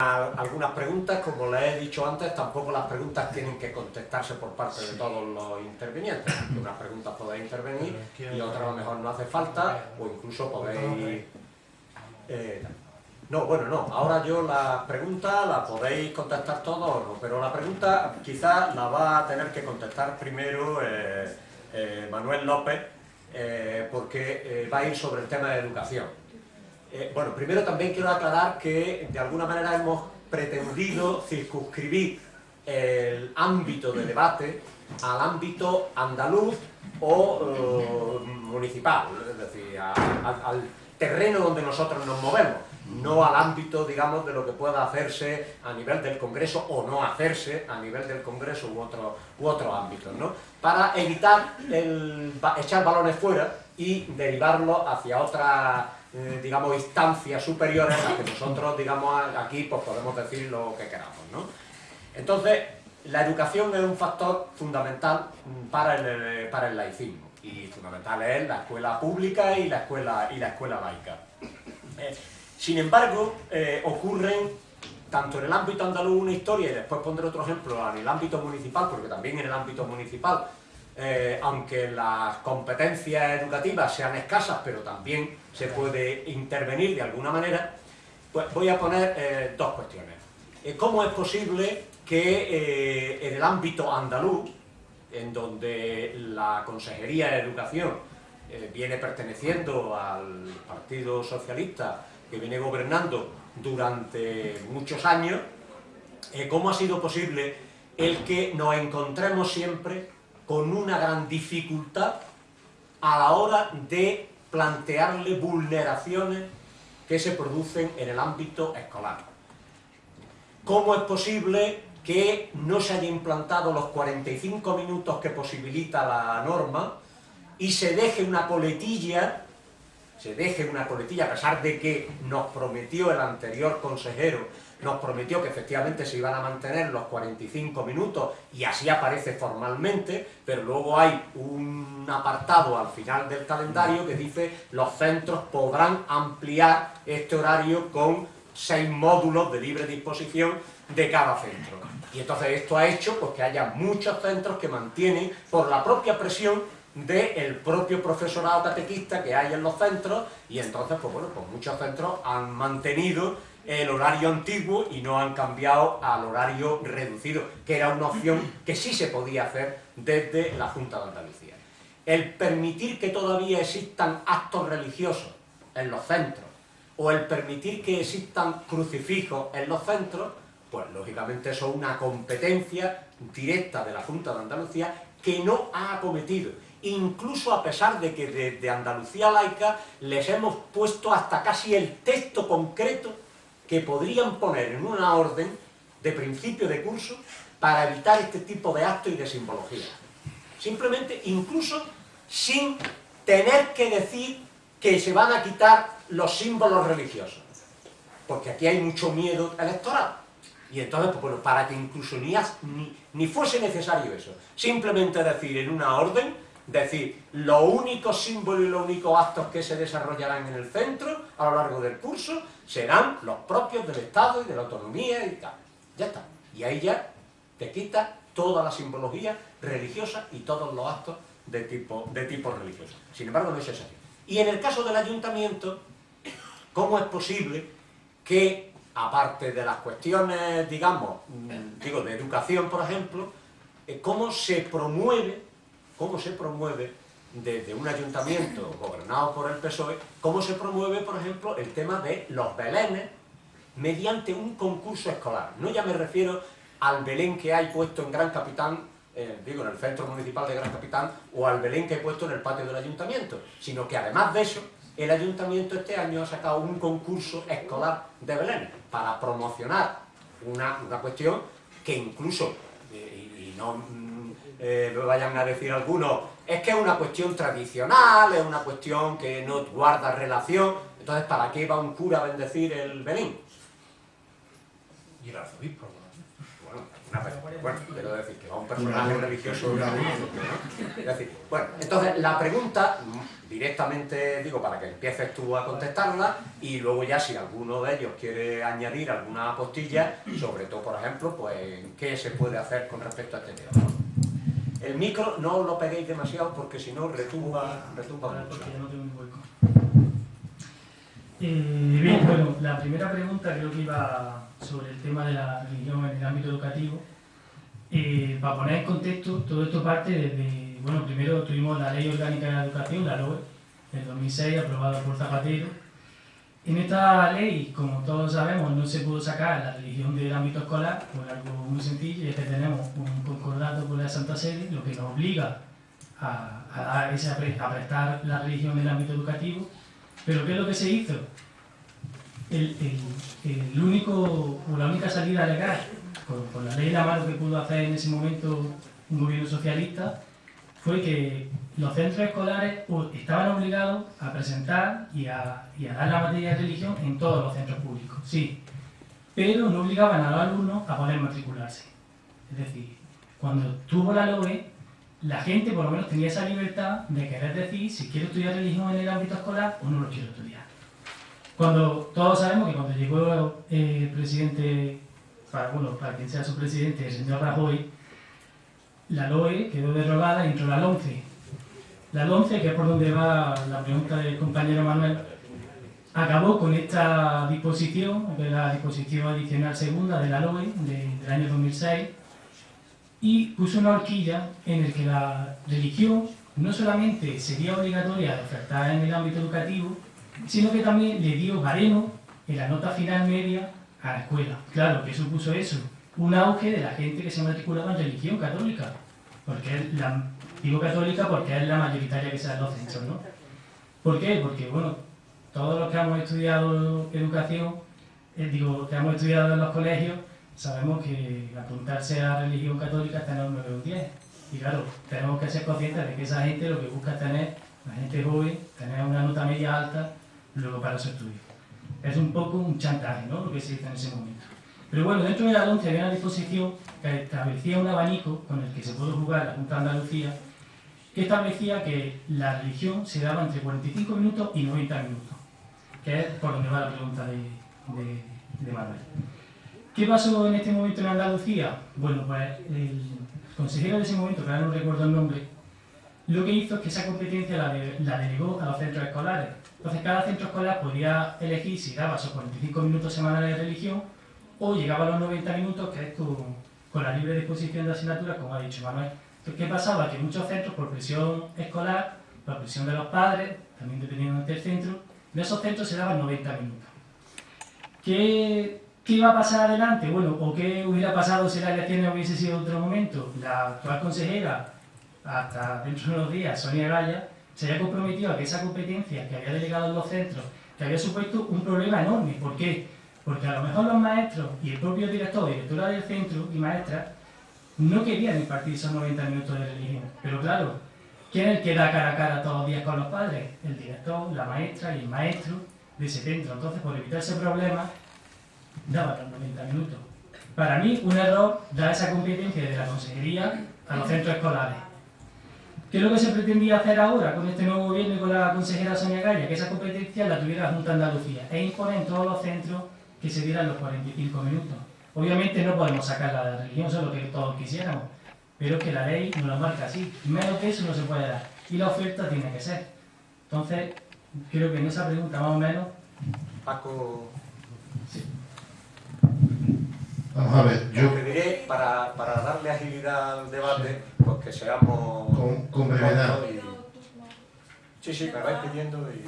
algunas preguntas, como les he dicho antes, tampoco las preguntas tienen que contestarse por parte de todos los intervinientes. Unas preguntas podéis intervenir y otras a lo mejor no hace falta, o incluso podéis... Eh, no, bueno, no, ahora yo la pregunta la podéis contestar todos, pero la pregunta quizás la va a tener que contestar primero eh, eh, Manuel López, porque va a ir sobre el tema de educación. Eh, bueno, primero también quiero aclarar que de alguna manera hemos pretendido circunscribir el ámbito de debate al ámbito andaluz o eh, municipal, es decir, al terreno donde nosotros nos movemos, no al ámbito, digamos, de lo que pueda hacerse a nivel del Congreso o no hacerse a nivel del Congreso u otro, u otro ámbito, ¿no? Para evitar echar balones fuera y derivarlo hacia otra eh, digamos, instancias superiores a las que nosotros, digamos, aquí pues podemos decir lo que queramos, ¿no? Entonces, la educación es un factor fundamental para el, para el laicismo, y fundamental es la escuela pública y la escuela, y la escuela laica. Eh, sin embargo, eh, ocurren tanto en el ámbito andaluz una historia, y después pondré otro ejemplo en el ámbito municipal, porque también en el ámbito municipal eh, aunque las competencias educativas sean escasas, pero también se puede intervenir de alguna manera, pues voy a poner eh, dos cuestiones. Eh, ¿Cómo es posible que en el ámbito andaluz, en donde la Consejería de Educación viene perteneciendo al Partido Socialista, que viene gobernando durante muchos años, ¿cómo ha sido posible el que nos encontremos siempre con una gran dificultad a la hora de plantearle vulneraciones que se producen en el ámbito escolar. ¿Cómo es posible que no se haya implantado los 45 minutos que posibilita la norma y se deje una coletilla, se deje una coletilla, a pesar de que nos prometió el anterior consejero nos prometió que efectivamente se iban a mantener los 45 minutos y así aparece formalmente, pero luego hay un apartado al final del calendario que dice los centros podrán ampliar este horario con seis módulos de libre disposición de cada centro. Y entonces esto ha hecho pues, que haya muchos centros que mantienen, por la propia presión del propio profesorado catequista que hay en los centros, y entonces, pues bueno, pues muchos centros han mantenido el horario antiguo y no han cambiado al horario reducido, que era una opción que sí se podía hacer desde la Junta de Andalucía. El permitir que todavía existan actos religiosos en los centros, o el permitir que existan crucifijos en los centros, pues lógicamente eso es una competencia directa de la Junta de Andalucía que no ha acometido incluso a pesar de que desde Andalucía laica les hemos puesto hasta casi el texto concreto que podrían poner en una orden de principio de curso para evitar este tipo de actos y de simbología. Simplemente, incluso sin tener que decir que se van a quitar los símbolos religiosos. Porque aquí hay mucho miedo electoral. Y entonces, pues, bueno, para que incluso ni, ni, ni fuese necesario eso, simplemente decir en una orden decir, los únicos símbolos y los únicos actos que se desarrollarán en el centro a lo largo del curso serán los propios del Estado y de la autonomía y tal. Ya está. Y ahí ya te quita toda la simbología religiosa y todos los actos de tipo, de tipo religioso. Sin embargo, no es así. Y en el caso del ayuntamiento, ¿cómo es posible que, aparte de las cuestiones, digamos, digo, de educación, por ejemplo, eh, cómo se promueve cómo se promueve desde un ayuntamiento gobernado por el PSOE, cómo se promueve, por ejemplo, el tema de los belenes mediante un concurso escolar. No ya me refiero al Belén que hay puesto en Gran Capitán, eh, digo, en el centro municipal de Gran Capitán, o al Belén que hay puesto en el patio del ayuntamiento, sino que además de eso, el ayuntamiento este año ha sacado un concurso escolar de Belén para promocionar una, cuestión que incluso, eh, y no eh, vayan a decir algunos, es que es una cuestión tradicional, es una cuestión que no guarda relación, entonces ¿para qué va un cura a bendecir el Belén? Y el arzobispo. Bueno, bueno, quiero decir que va un personaje religioso. Es decir, bueno, entonces la pregunta, directamente digo para que empieces tú a contestarla y luego ya si alguno de ellos quiere añadir alguna postilla, sobre todo, por ejemplo, pues qué se puede hacer con respecto a este tema. El micro no lo peguéis demasiado porque si no retumba, retumba mucho. Eh, bien, bueno, la primera pregunta creo que iba sobre el tema de la religión en el ámbito educativo. Eh, para poner en contexto, todo esto parte desde, bueno, primero tuvimos la Ley Orgánica de la Educación, la LOE, del 2006, aprobada por Zapatero. En esta ley, como todos sabemos, no se pudo sacar la religión del ámbito escolar por algo muy sencillo, es que tenemos un concordato con la Santa Sede, lo que nos obliga a, a, a prestar la religión en el ámbito educativo, pero ¿qué es lo que se hizo? El, el, único, o la única salida legal, con, la ley de la mano que pudo hacer en ese momento un gobierno socialista, fue que los centros escolares estaban obligados a presentar y a, y a, dar la materia de religión en todos los centros públicos, sí, pero no obligaban a los alumnos a poder matricularse. Es decir, cuando tuvo la LOE, la gente por lo menos tenía esa libertad de querer decir si quiero estudiar religión en el ámbito escolar o no lo quiero estudiar. Cuando todos sabemos que cuando llegó el presidente, para, bueno, para quien sea su presidente, el señor Rajoy, la LOE quedó derogada y entró la LONCE. La LONCE, que es por donde va la pregunta del compañero Manuel, acabó con esta disposición, que es la disposición adicional segunda de la LOE del año 2006, y puso una horquilla en el que la religión no solamente sería obligatoria de ofertar en el ámbito educativo, sino que también le dio baremo en la nota final media a la escuela. Claro, que supuso eso? Un auge de la gente que se matriculaba en religión católica, porque la, digo católica porque es la mayoritaria que se da en los centros, ¿no? ¿Por qué? Porque, bueno, todos los que hemos estudiado educación, eh, digo, que hemos estudiado en los colegios, sabemos que apuntarse a religión católica está en el 9 o 10. Y claro, tenemos que ser conscientes de que esa gente lo que busca es tener, la gente joven, tener una nota media alta luego para su estudio. Es un poco un chantaje, ¿no? Lo que se dice en ese momento. Pero bueno, dentro de la 11 había una disposición que establecía un abanico con el que se puede jugar la Junta de Andalucía, que establecía que la religión se daba entre 45 minutos y 90 minutos, que es por donde va la pregunta de, de, de Manuel. ¿Qué pasó en este momento en Andalucía? Bueno, pues el consejero de ese momento, que ahora no recuerdo el nombre, lo que hizo es que esa competencia la, la delegó a los centros escolares. Entonces cada centro escolar podía elegir si daba esos 45 minutos semanales de religión o llegaba a los 90 minutos, que es con, con la libre disposición de asignaturas, como ha dicho Manuel. Entonces, ¿qué pasaba? Que muchos centros, por presión escolar, por presión de los padres, también dependiendo del centro, de esos centros se daban 90 minutos. ¿Qué ¿Qué iba a pasar adelante? Bueno, ¿o qué hubiera pasado si la elección hubiese sido otro momento? La actual consejera, hasta dentro de unos días, Sonia Gaya, se había comprometido a que esa competencia que había delegado en los centros, que había supuesto un problema enorme. ¿Por qué? Porque a lo mejor los maestros y el propio director directora del centro y maestras no querían impartir esos 90 minutos de religión. Pero claro, ¿quién es el que da cara a cara todos los días con los padres? El director, la maestra y el maestro de ese centro. Entonces, por evitar ese problema, daba los 90 minutos. Para mí, un error da esa competencia de la consejería a los centros escolares. ¿Qué es lo que se pretendía hacer ahora con este nuevo gobierno y con la consejera Sonia Gaya? Que esa competencia la tuviera la Junta Andalucía e imponer en todos los centros que se dieran los 45 minutos. Obviamente no podemos sacarla de la religión, eso es lo que todos quisiéramos, pero es que la ley nos lo marca así. Menos que eso no se puede dar. Y la oferta tiene que ser. Entonces, creo que en esa pregunta más o menos... Paco... Sí. Vamos a ver, yo... pediré, para, para darle agilidad al debate, pues que seamos... Con, con brevedad. Y... Sí, sí, me vais pidiendo y...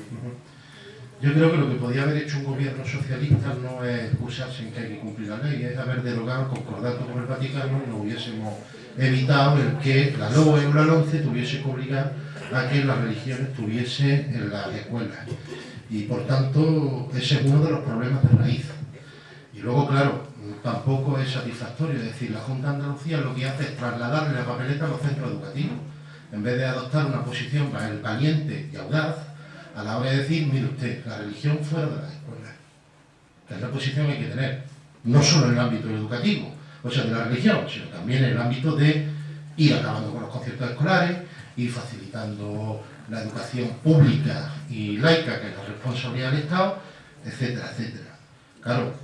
Yo creo que lo que podía haber hecho un gobierno socialista no es excusarse en que hay que cumplir la ley, es haber derogado el concordato con el Vaticano y nos hubiésemos evitado el que la LOE o la tuviese que obligar a que la religión estuviese en las escuelas. Y por tanto, ese es uno de los problemas de raíz. Y luego, claro, tampoco es satisfactorio. Es decir, la Junta de Andalucía lo que hace es trasladarle la papeleta a los centros educativos. En vez de adoptar una posición valiente y audaz, a la hora de decir, mire usted, la religión fuera de las escuelas. Que es la posición que hay que tener. No solo en el ámbito educativo, o sea, de la religión, sino también en el ámbito de ir acabando con los conciertos escolares, ir facilitando la educación pública y laica, que es la responsabilidad del Estado, etcétera, etcétera. Claro,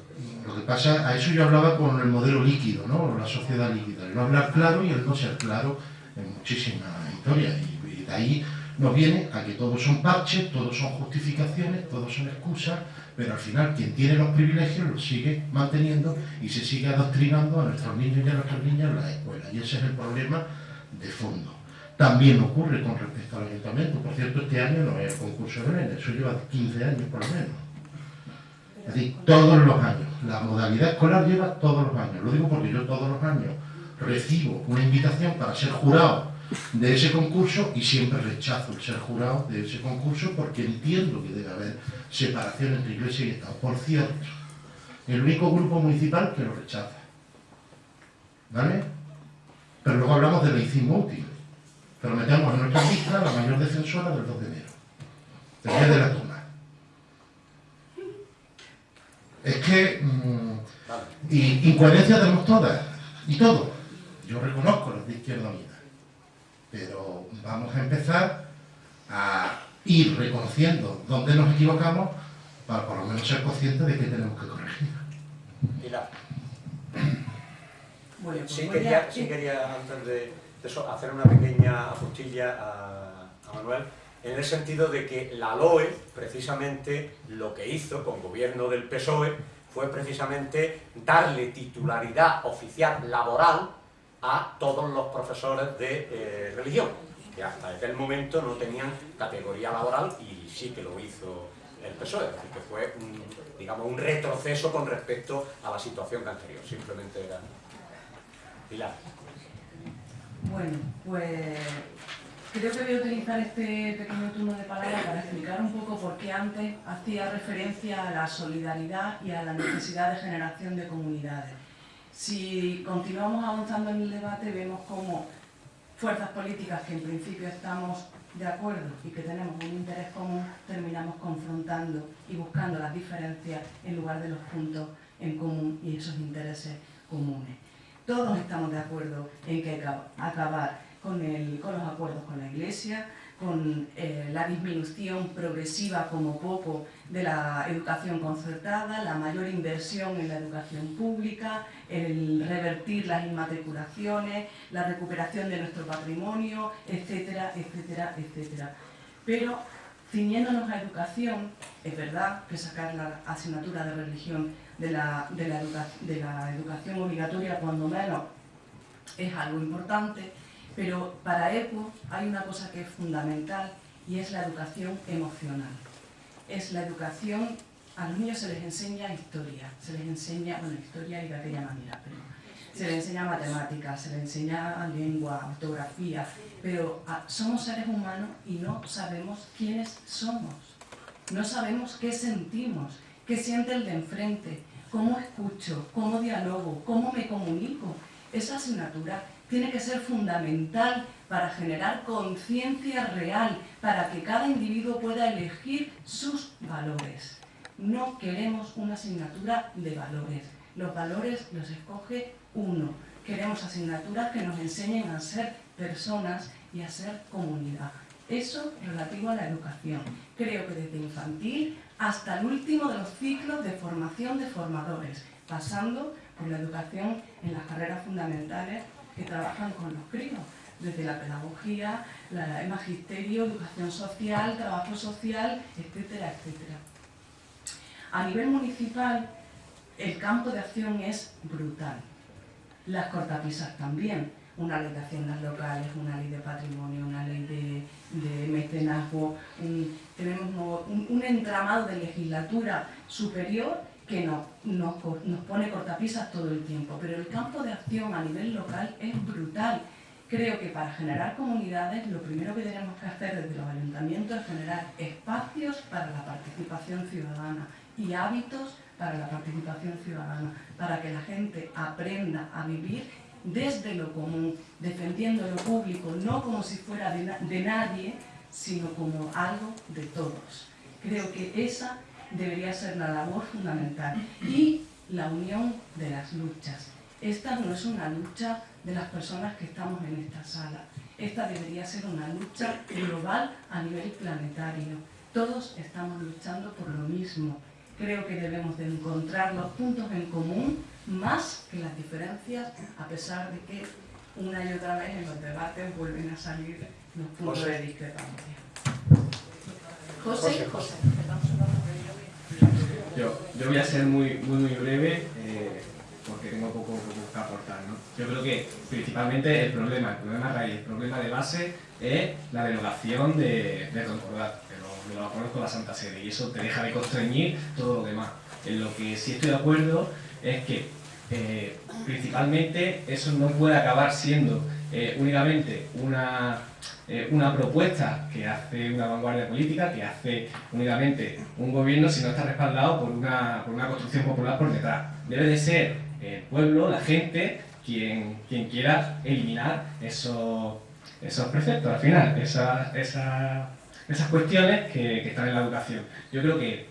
lo que pasa, a eso yo hablaba con el modelo líquido, ¿no? La sociedad líquida, el no hablar claro y el no ser claro en muchísimas historias. Y, de ahí nos viene a que todos son parches, todos son justificaciones, todos son excusas, pero al final quien tiene los privilegios los sigue manteniendo y se sigue adoctrinando a nuestros niños y a nuestras niñas en la escuela. Y ese es el problema de fondo. También ocurre con respecto al ayuntamiento. Por cierto, este año no es el concurso de Belén, eso lleva 15 años por lo menos. Es decir, todos los años. La modalidad escolar lleva todos los años. Lo digo porque yo todos los años recibo una invitación para ser jurado de ese concurso y siempre rechazo el ser jurado de ese concurso porque entiendo que debe haber separación entre Iglesia y Estado. Por cierto, el único grupo municipal que lo rechaza. ¿Vale? Pero luego hablamos de laicismo útil. Pero metemos en nuestra lista la mayor defensora del 2 de enero, el día de la toma. Es que... Mm, y incoherencias tenemos todas, y todo. Yo reconozco los de Izquierda Unida. Pero vamos a empezar a ir reconociendo dónde nos equivocamos para por lo menos ser conscientes de que tenemos que corregir. Pilar. Bueno, pues sí, quería, sí quería, antes de eso, hacer una pequeña apostilla a, a Manuel, en el sentido de que la LOE, precisamente, lo que hizo con gobierno del PSOE, fue precisamente darle titularidad oficial laboral a todos los profesores de eh, religión, que hasta aquel momento no tenían categoría laboral y sí que lo hizo el PSOE, es decir, que fue un, digamos, un retroceso con respecto a la situación anterior, simplemente era... Pilar. Bueno, pues creo que voy a utilizar este pequeño turno de palabra para explicar un poco por qué antes hacía referencia a la solidaridad y a la necesidad de generación de comunidades. Si continuamos avanzando en el debate, vemos cómo fuerzas políticas que en principio estamos de acuerdo y que tenemos un interés común, terminamos confrontando y buscando las diferencias en lugar de los puntos en común y esos intereses comunes. Todos estamos de acuerdo en que hay que acabar con, con los acuerdos con la Iglesia, con eh, la disminución progresiva como poco de la educación concertada, la mayor inversión en la educación pública, el revertir las inmatriculaciones, la recuperación de nuestro patrimonio, etcétera, etcétera, etcétera. Pero ciñéndonos a educación, es verdad que sacar la asignatura de religión de la, de la, de la educación obligatoria cuando menos es algo importante, pero para EPO hay una cosa que es fundamental y es la educación emocional. Es la educación, a los niños se les enseña historia, se les enseña, bueno, historia y de aquella manera, pero se les enseña matemáticas, se les enseña lengua, ortografía, pero ah, somos seres humanos y no sabemos quiénes somos. No sabemos qué sentimos, qué siente el de enfrente, cómo escucho, cómo dialogo, cómo me comunico. Esa asignatura tiene que ser fundamental para generar conciencia real, para que cada individuo pueda elegir sus valores. No queremos una asignatura de valores. Los valores los escoge uno. Queremos asignaturas que nos enseñen a ser personas y a ser comunidad. Eso relativo a la educación. Creo que desde infantil hasta el último de los ciclos de formación de formadores, pasando por la educación en las carreras fundamentales que trabajan con los críos, desde la pedagogía, el magisterio, educación social, trabajo social, etcétera, etcétera. A nivel municipal, el campo de acción es brutal. Las cortapisas también. Una ley de haciendas locales, una ley de patrimonio, una ley de, mecenazgo. tenemos un entramado de legislatura superior que nos, nos, pone cortapisas todo el tiempo, pero el campo de acción a nivel local es brutal. Creo que para generar comunidades lo primero que tenemos que hacer desde los ayuntamientos es generar espacios para la participación ciudadana y hábitos para la participación ciudadana, para que la gente aprenda a vivir desde lo común, defendiendo lo público, no como si fuera de, de nadie, sino como algo de todos. Creo que esa debería ser la labor fundamental. Y la unión de las luchas. Esta no es una lucha de las personas que estamos en esta sala. Esta debería ser una lucha global a nivel planetario. Todos estamos luchando por lo mismo. Creo que debemos de encontrar los puntos en común más que las diferencias, a pesar de que una y otra vez en los debates vuelven a salir los puntos de discrepancia. José, José. Yo, yo voy a ser muy, muy, muy breve. Eh, porque tengo poco, que aportar. ¿no? Yo creo que principalmente el problema, el problema raíz, el problema de base es la derogación de, de concordato, que lo, lo conozco la Santa Sede, y eso te deja de constreñir todo lo demás. En lo que sí estoy de acuerdo es que eh, principalmente eso no puede acabar siendo eh, únicamente una, eh, una propuesta que hace una vanguardia política, que hace únicamente un gobierno, si no está respaldado por una, por una construcción popular por detrás. Debe de ser el pueblo, la gente, quien, quien quiera eliminar esos, esos preceptos al final, esas, esas, cuestiones que, están en la educación. Yo creo que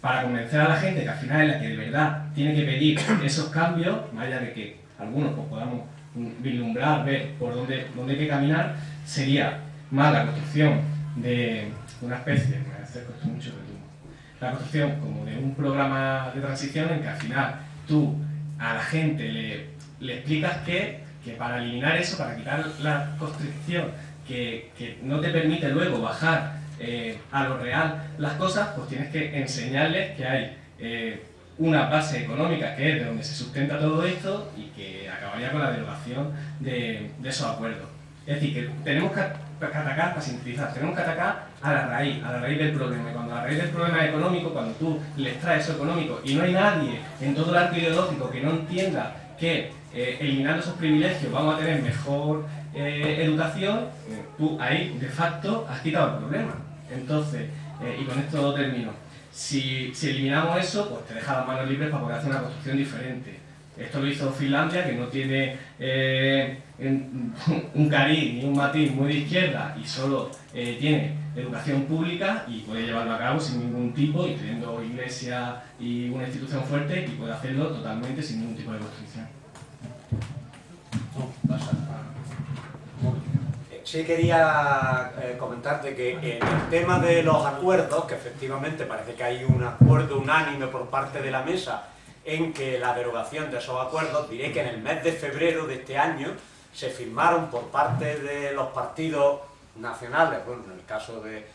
para convencer a la gente que al final es la que de verdad tiene que pedir esos cambios, más allá de que algunos pues, podamos vislumbrar, ver por dónde, dónde hay que caminar, sería más la construcción de una especie, me acerco mucho, la construcción como de un programa de transición en que al final tú a la gente le, le explicas que, que, para eliminar eso, para quitar la constricción que, que no te permite luego bajar eh, a lo real las cosas, pues tienes que enseñarles que hay eh, una base económica que es de donde se sustenta todo esto y que acabaría con la derogación de, de esos acuerdos. Es decir, que tenemos que atacar, para sintetizar, tenemos que atacar a la raíz, a la raíz del problema. Y cuando la raíz del problema es económico, cuando tú les traes eso económico y no hay nadie en todo el arco ideológico que no entienda que eh, eliminando esos privilegios vamos a tener mejor eh, educación, tú ahí de facto has quitado el problema. Entonces, eh, y con esto termino, si, si eliminamos eso, pues te deja las manos libres para poder hacer una construcción diferente. Esto lo hizo Finlandia, que no tiene eh, un cariz ni un matiz muy de izquierda y solo eh, tiene educación pública y puede llevarlo a cabo sin ningún tipo, teniendo iglesia y una institución fuerte, y puede hacerlo totalmente sin ningún tipo de restricción. Sí quería eh, comentarte que en el tema de los acuerdos, que efectivamente parece que hay un acuerdo unánime por parte de la mesa en que la derogación de esos acuerdos, diré que en el mes de febrero de este año se firmaron por parte de los partidos nacionales, bueno, en el caso de,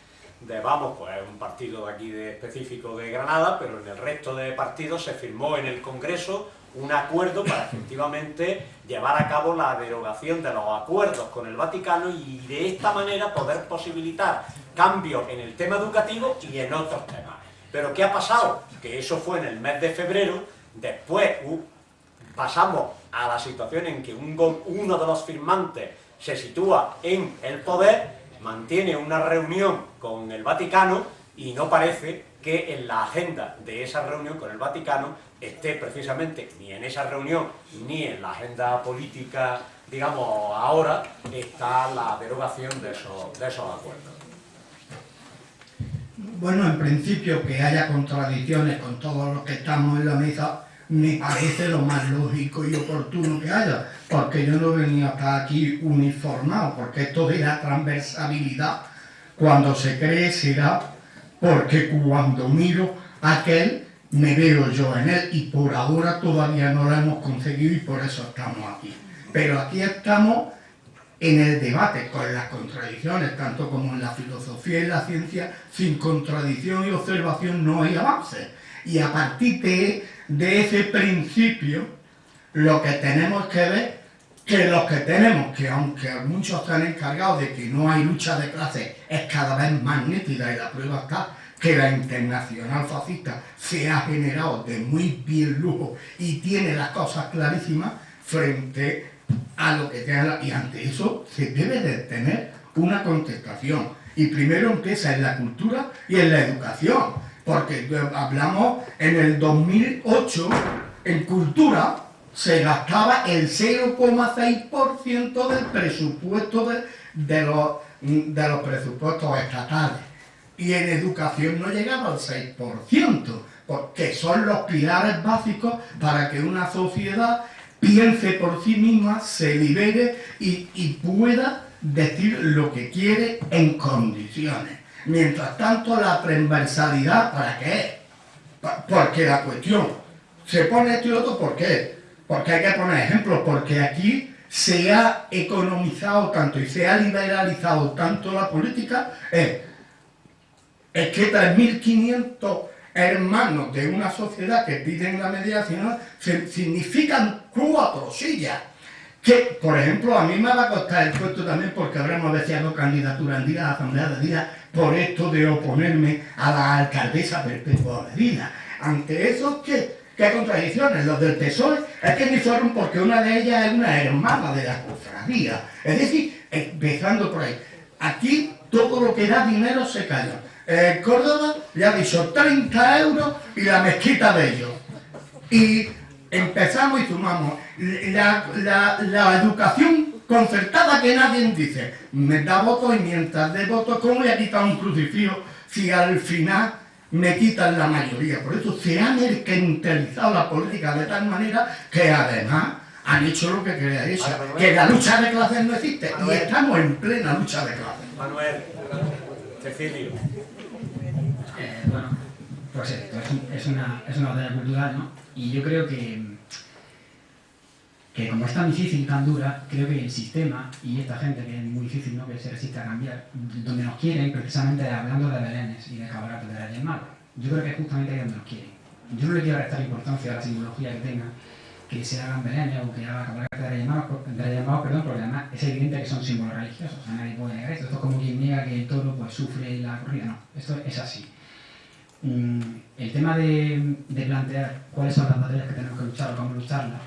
Vamos, pues es un partido aquí de, específico de Granada, pero en el resto de partidos se firmó en el Congreso un acuerdo para efectivamente llevar a cabo la derogación de los acuerdos con el Vaticano y de esta manera poder posibilitar cambios en el tema educativo y en otros temas. Pero ¿qué ha pasado? Que eso fue en el mes de febrero Después pasamos a la situación en que uno de los firmantes se sitúa en el poder, mantiene una reunión con el Vaticano y no parece que en la agenda de esa reunión con el Vaticano esté precisamente ni en esa reunión ni en la agenda política, digamos, ahora, está la derogación de esos, de esos acuerdos. Bueno, en principio que haya contradicciones con todos los que estamos en la mesa me parece lo más lógico y oportuno que haya, porque yo no venía hasta aquí uniformado, porque esto de la transversabilidad, cuando se cree será porque cuando miro aquel me veo yo en él y por ahora todavía no lo hemos conseguido y por eso estamos aquí. Pero aquí estamos en el debate con las contradicciones, tanto como en la filosofía y la ciencia, sin contradicción y observación no hay avance. Y a partir de, ese principio, lo que tenemos que ver, que los que tenemos, que aunque muchos están encargados de que no hay lucha de clase, es cada vez más nítida y la prueba está que la internacional fascista se ha generado de muy bien lujo y tiene las cosas clarísimas frente a lo que tenga y ante eso se debe de tener una contestación. Y primero empieza en la cultura y en la educación porque hablamos en el 2008 en cultura se gastaba el 0,6% del presupuesto de, los, de los presupuestos estatales y en educación no llegaba al 6%, porque son los pilares básicos para que una sociedad piense por sí misma, se libere y, y pueda decir lo que quiere en condiciones. Mientras tanto, la transversalidad, ¿para qué? Porque la cuestión se pone esto y otro, ¿por qué? Porque hay que poner ejemplos, porque aquí se ha economizado tanto y se ha liberalizado tanto la política, es, es que 3.500 hermanos de una sociedad que piden la mediación significan cuatro sillas. Que, por ejemplo, a mí me va a costar el puesto también porque habremos deseado candidatura en día Asamblea de Vida por esto de oponerme a la alcaldesa perpetua de vida. Ante eso, ¿qué? ¿Qué contradicciones? Los del PSOE es que ni fueron porque una de ellas es una hermana de la cofradía. Es decir, empezando por ahí. Aquí todo lo que da dinero se calla. Córdoba le ha dicho 30 euros y la mezquita de ellos. Y empezamos y sumamos. La, la educación concertada que nadie dice, me da voto y mientras de voto, ¿cómo voy a quitar un crucifijo si al final me quitan la mayoría? Por eso se ha mercantilizado la política de tal manera que además han hecho lo que quería eso, que la lucha de clases no existe y estamos en plena lucha de clases. Manuel, Cecilio. Eh, bueno, pues esto es, una, es una batalla cultural, ¿no? Y yo creo que que como es tan difícil, tan dura, creo que el sistema y esta gente que es muy difícil ¿no? que se resiste a cambiar, donde nos quieren, precisamente hablando de belenes y de cabalgatas de Reyes Magos, yo creo que es justamente ahí donde nos quieren. Yo no le quiero restar importancia a la simbología que tenga, que se hagan belenes o que haga cabalgatas de Reyes Magos perdón, porque además es evidente que son símbolos religiosos, nadie puede negar esto. Esto es como quien niega que el toro pues, sufre la corrida, no, esto es así. Mm, el tema de, de plantear cuáles son las batallas que tenemos que luchar o cómo lucharlas,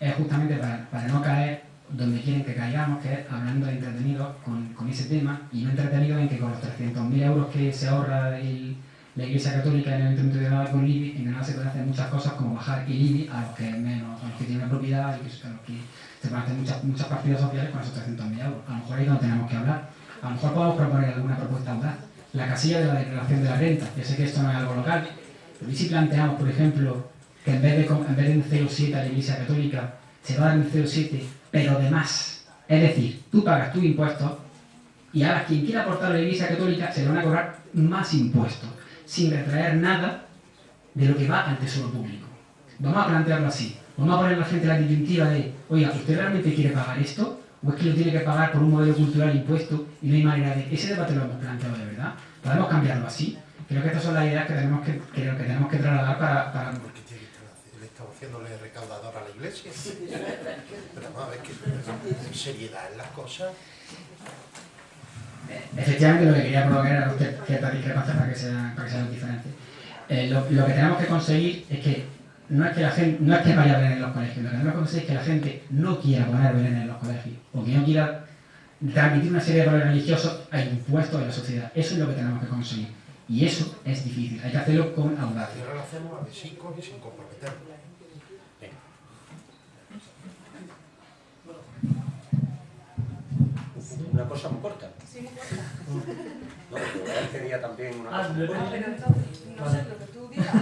es justamente para, no caer donde quieren que caigamos, que es hablando de entretenidos con, con, ese tema y no entretenidos en que con los 300.000 euros que se ahorra la Iglesia Católica en el Ayuntamiento de Granada con IBI, en Granada se pueden hacer muchas cosas como bajar el IBI a los que menos, a los que tienen propiedad y a los que se pueden muchas, muchas partidas sociales con esos 300.000 euros. A lo mejor ahí no tenemos que hablar. A lo mejor podemos proponer alguna propuesta audaz. La casilla de la declaración de la renta, ya sé que esto no es algo local, pero ¿y si planteamos, por ejemplo, que en vez de, en vez de un 0,7 a la Iglesia Católica se va a dar un 0,7, pero de más. Es decir, tú pagas tus impuestos y ahora quien quiera aportar a la Iglesia Católica se le van a cobrar más impuestos, sin retraer nada de lo que va al tesoro público. Vamos a plantearlo así. Vamos a poner a la gente la disyuntiva de, oiga, ¿usted realmente quiere pagar esto? ¿O es que lo tiene que pagar por un modelo cultural impuesto y no hay manera de... Ese debate lo hemos planteado de verdad. ¿Podemos cambiarlo así? Creo que estas son las ideas que tenemos que, que, que tenemos que trasladar para... para... Porque tiene que le estamos haciéndole recaudador a la iglesia. Pero vamos a ver que seriedad en las cosas. Efectivamente lo que quería provocar era cierta discrepancia para que sean, para que sean diferentes. Eh, lo, lo, que tenemos que conseguir es que no es que la gente no es que vaya a venir en los colegios, lo que tenemos que conseguir es que la gente no quiera poner Belén en los colegios, o que no quiera transmitir una serie de valores religiosos a impuestos en la sociedad. Eso es lo que tenemos que conseguir. Y eso es difícil, hay que hacerlo con audacia. Y ahora lo hacemos a besicos y sin comprometernos. Una cosa muy corta. Sí, muy corta. No, pero él quería también una ah, cosa muy corta. Pero entonces, no sé, lo que tú digas,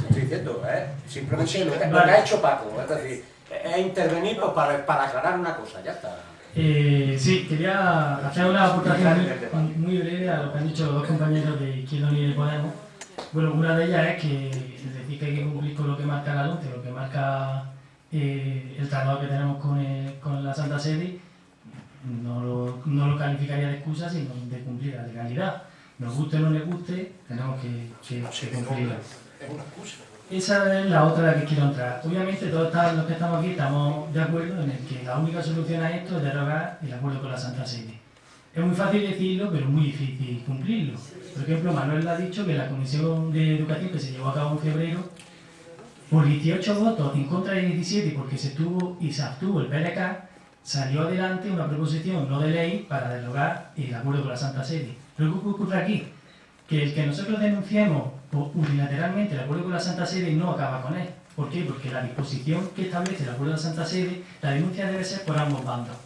Estoy diciendo, ¿eh? Simplemente lo que, lo que ha hecho Paco, es decir, es intervenir pues, para, para aclarar una cosa, ya está. Eh, sí, quería hacer una aportación muy, muy, breve a lo que han dicho los dos compañeros de Izquierda Unida y Podemos. Bueno, una de ellas es que, es decir, que hay que cumplir con lo que marca la LONCE, lo que marca eh, el tratado que tenemos con, eh, con la Santa Sede, no lo, no lo, calificaría de excusa, sino de cumplir la legalidad. Nos guste o no nos guste, tenemos que, que, que cumplirla. Es una excusa. Esa es la otra a la que quiero entrar. Obviamente todos los que estamos aquí estamos de acuerdo en el que la única solución a esto es derogar el acuerdo con la Santa Sede. Es muy fácil decirlo, pero muy difícil cumplirlo. Por ejemplo, Manuel ha dicho que la Comisión de Educación que se llevó a cabo en febrero, por 18 votos en contra de 17, porque se tuvo y se abstuvo el PLK, salió adelante una proposición no de ley para derogar el acuerdo con la Santa Sede. Pero ¿qué ocurre aquí? Que el que nosotros denunciemos unilateralmente el acuerdo con la Santa Sede no acaba con él. ¿Por qué? Porque la disposición que establece el acuerdo de la Santa Sede, la denuncia debe ser por ambos bandos.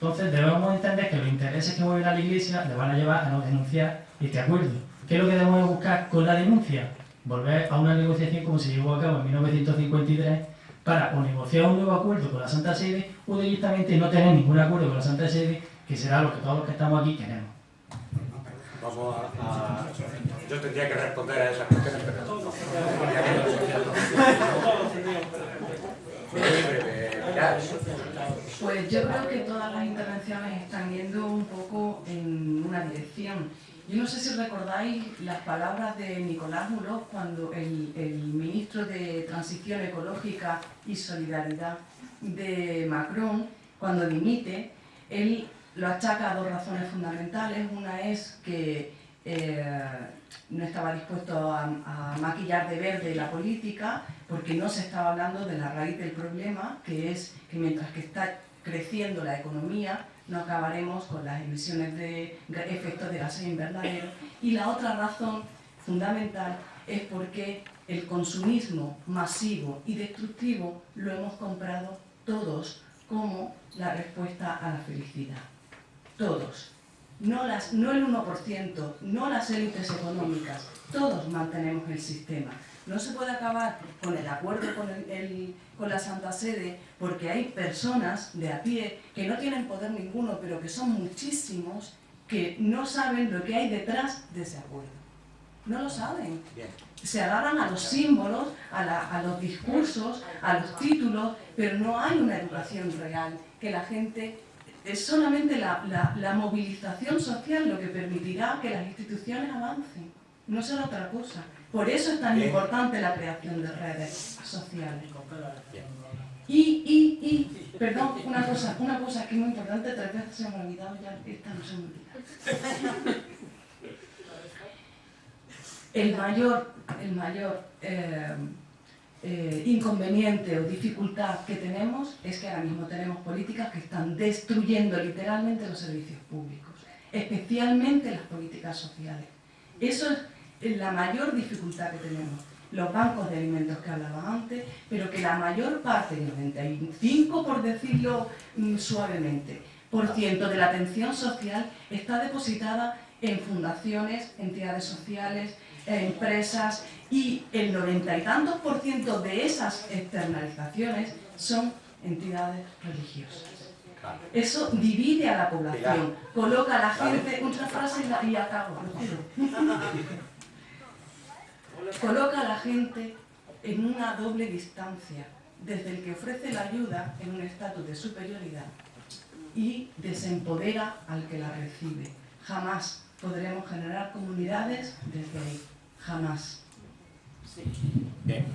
Entonces debemos entender que los intereses que mueven a la Iglesia le van a llevar a no denunciar este acuerdo. ¿Qué es lo que debemos buscar con la denuncia? Volver a una negociación como se llevó a cabo en 1953 para o negociar un nuevo acuerdo con la Santa Sede o directamente no tener ningún acuerdo con la Santa Sede, que será lo que todos los que estamos aquí queremos. Vamos a, Yo tendría que responder a esas cuestiones, pero... Pues yo creo que todas las intervenciones están yendo un poco en una dirección. Yo no sé si recordáis las palabras de Nicolás Mulós cuando el, el ministro de Transición Ecológica y Solidaridad de Macron, cuando dimite, él lo achaca a dos razones fundamentales. Una es que eh, no estaba dispuesto a, maquillar de verde la política porque no se estaba hablando de la raíz del problema, que es que mientras que está creciendo la economía, no acabaremos con las emisiones de efectos de gases invernaderos. Y la otra razón fundamental es porque el consumismo masivo y destructivo lo hemos comprado todos como la respuesta a la felicidad. Todos no, las, no el 1%, no las élites económicas, todos mantenemos el sistema. No se puede acabar con el acuerdo con, el, con la Santa Sede porque hay personas de a pie que no tienen poder ninguno, pero que son muchísimos, que no saben lo que hay detrás de ese acuerdo. No lo saben. Se agarran a los símbolos, a, a los discursos, a los títulos, pero no hay una educación real que la gente es solamente la, movilización social lo que permitirá que las instituciones avancen, no será otra cosa. Por eso es tan importante la creación de redes sociales. Y, y, y, perdón, una cosa, una cosa que es muy importante, tres veces se me ha olvidado ya, esta no se me olvida. El mayor, el mayor eh, eh, inconveniente o dificultad que tenemos es que ahora mismo tenemos políticas que están destruyendo literalmente los servicios públicos, especialmente las políticas sociales. Eso es la mayor dificultad que tenemos. Los bancos de alimentos que hablaba antes, pero que la mayor parte, el 95 por decirlo mm, suavemente, por ciento de la atención social está depositada en fundaciones, entidades sociales, empresas y el noventa y tantos por ciento de esas externalizaciones son entidades religiosas. Eso divide a la población, coloca a la gente, otra frase y acabo, lo juro. Coloca a la gente en una doble distancia, desde el que ofrece la ayuda en un estatus de superioridad y desempodera al que la recibe. Jamás podremos generar comunidades desde ahí jamás. Bien.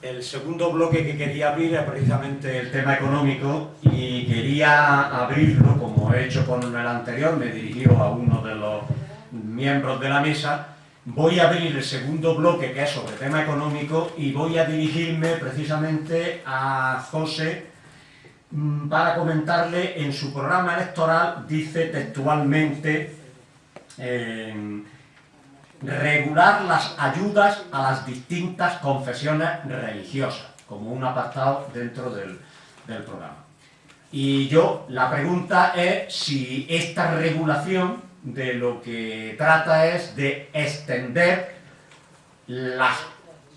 El segundo bloque que quería abrir es precisamente el tema económico y quería abrirlo, como he hecho con el anterior, me dirigió a uno de los miembros de la mesa, voy a abrir el segundo bloque que es sobre tema económico y voy a dirigirme precisamente a José mm, para comentarle en su programa electoral, dice textualmente, eh, regular las ayudas a las distintas confesiones religiosas, como un apartado dentro del, programa. Y yo, la pregunta es si esta regulación de lo que trata es de extender las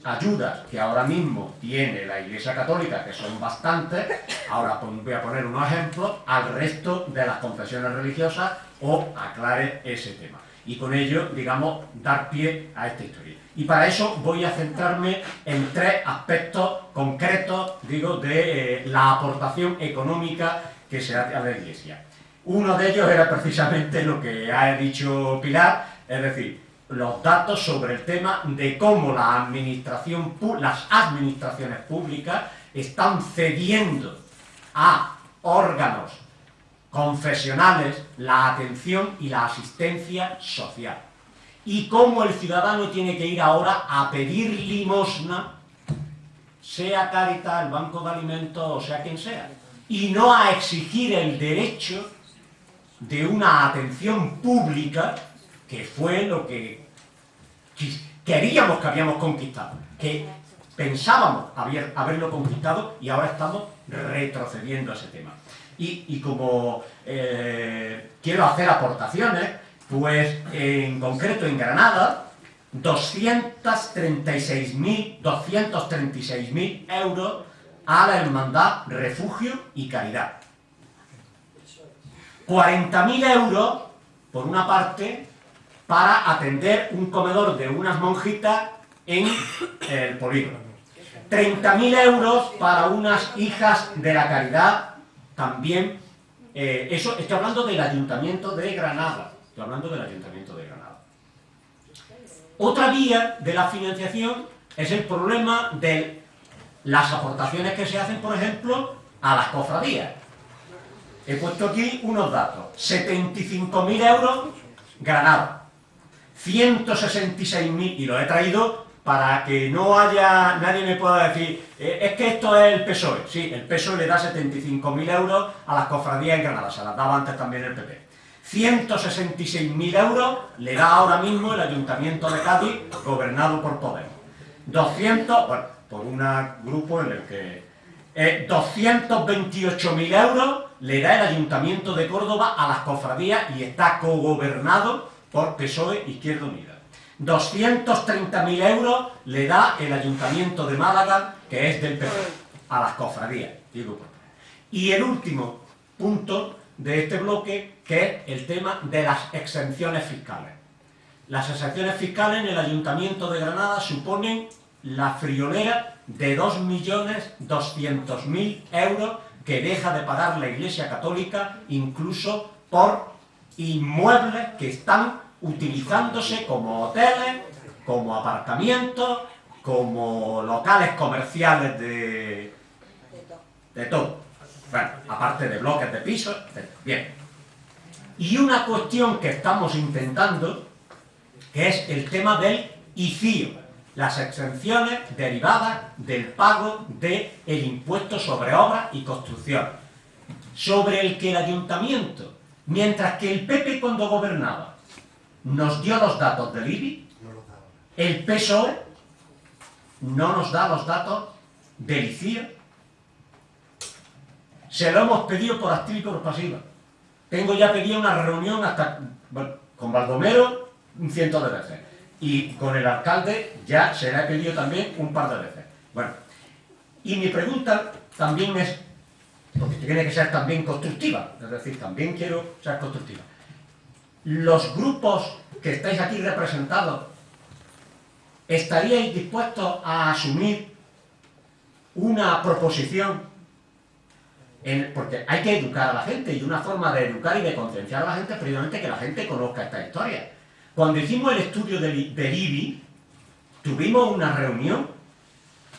ayudas que ahora mismo tiene la Iglesia Católica, que son bastantes, ahora voy a poner unos ejemplos, al resto de las confesiones religiosas o aclare ese tema y con ello, digamos, dar pie a esta historia. Y para eso voy a centrarme en tres aspectos concretos, digo, de eh, la aportación económica que se hace a la Iglesia. Uno de ellos era precisamente lo que ha dicho Pilar, es decir, los datos sobre el tema de cómo las administraciones públicas están cediendo a órganos confesionales, la atención y la asistencia social. Y cómo el ciudadano tiene que ir ahora a pedir limosna, sea Caritas, el Banco de Alimentos o sea quien sea, y no a exigir el derecho de una atención pública que fue lo que queríamos que habíamos conquistado, que pensábamos haberlo conquistado y ahora estamos retrocediendo a ese tema y, como eh, quiero hacer aportaciones, pues en concreto en Granada, 236.000 236 euros a la Hermandad Refugio y Caridad. 40.000 euros, por una parte, para atender un comedor de unas monjitas en el polígono. 30.000 euros para unas hijas de la caridad, también, eh, eso estoy hablando del Ayuntamiento de Granada, estoy hablando del Ayuntamiento de Granada. Otra vía de la financiación es el problema de las aportaciones que se hacen, por ejemplo, a las cofradías. He puesto aquí unos datos. 75.000 euros Granada. 166.000, y lo he traído para que no haya, nadie me pueda decir, eh, es que esto es el PSOE. Sí, el PSOE le da 75.000 euros a las cofradías en Granada, se las daba antes también el PP. 166.000 euros le da ahora mismo el Ayuntamiento de Cádiz, gobernado por Podemos. 200, bueno, por un grupo en el que... 228.000 eh, euros le da el Ayuntamiento de Córdoba a las cofradías y está cogobernado por PSOE Izquierda Unida. 230.000 euros le da el Ayuntamiento de Málaga, que es del PP, a las cofradías. Digo, y el último punto de este bloque, que es el tema de las exenciones fiscales. Las exenciones fiscales en el Ayuntamiento de Granada suponen la friolera de 2.200.000 euros que deja de pagar la Iglesia Católica incluso por inmuebles que están utilizándose como hoteles, como aparcamientos, como locales comerciales de, de todo. Bueno, aparte de bloques de pisos, Bien. Y una cuestión que estamos intentando, que es el tema del ICIO, las exenciones derivadas del pago del el impuesto sobre obra y construcción, sobre el que el ayuntamiento, mientras que el PP cuando gobernaba nos dio los datos del IBI, el PSOE no nos da los datos del ICIO. Se lo hemos pedido por activa y por pasiva. Tengo ya pedido una reunión hasta con Baldomero un ciento de veces. Y con el alcalde ya se le ha pedido también un par de veces. Bueno, y mi pregunta también es, porque tiene que ser también constructiva, es decir, también quiero ser constructiva los grupos que estáis aquí representados, ¿estaríais dispuestos a asumir una proposición? porque hay que educar a la gente, y una forma de educar y de concienciar a la gente es precisamente que la gente conozca esta historia. Cuando hicimos el estudio del, del IBI, tuvimos una reunión,